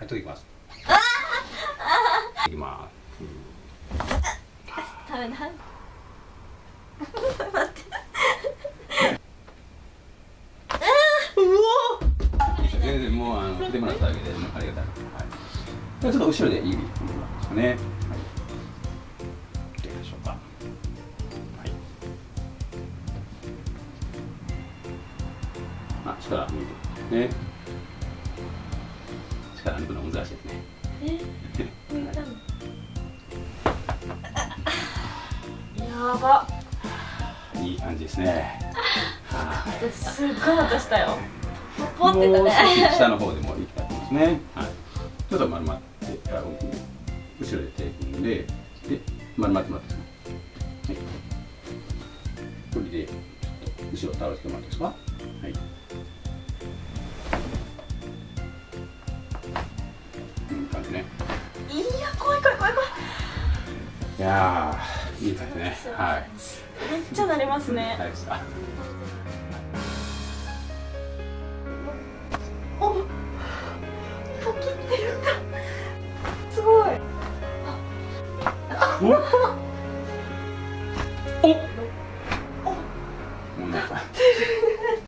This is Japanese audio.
はいときます。いきます。食べない待って全然もうあの振ってもらっただけでありがたい、はい、ちょっと後ろで指踏んでもらいます。かね、はい、どうでしょうかはいあ力抜いてね力抜くの難しいですねえ抜いたのやばいい感じですねはいすっごい音したよポンってたね少し下の方でもいきたいと思いますね。はい。ちょっと丸まって、あ後ろで手組んで、で、丸まってもらってください。はい。これで、ちょっと後ろ倒してもらっていいですか。はい。いやいいですね。はい。めっちゃなりますね。おキって言ったすごい。おおおおおおおお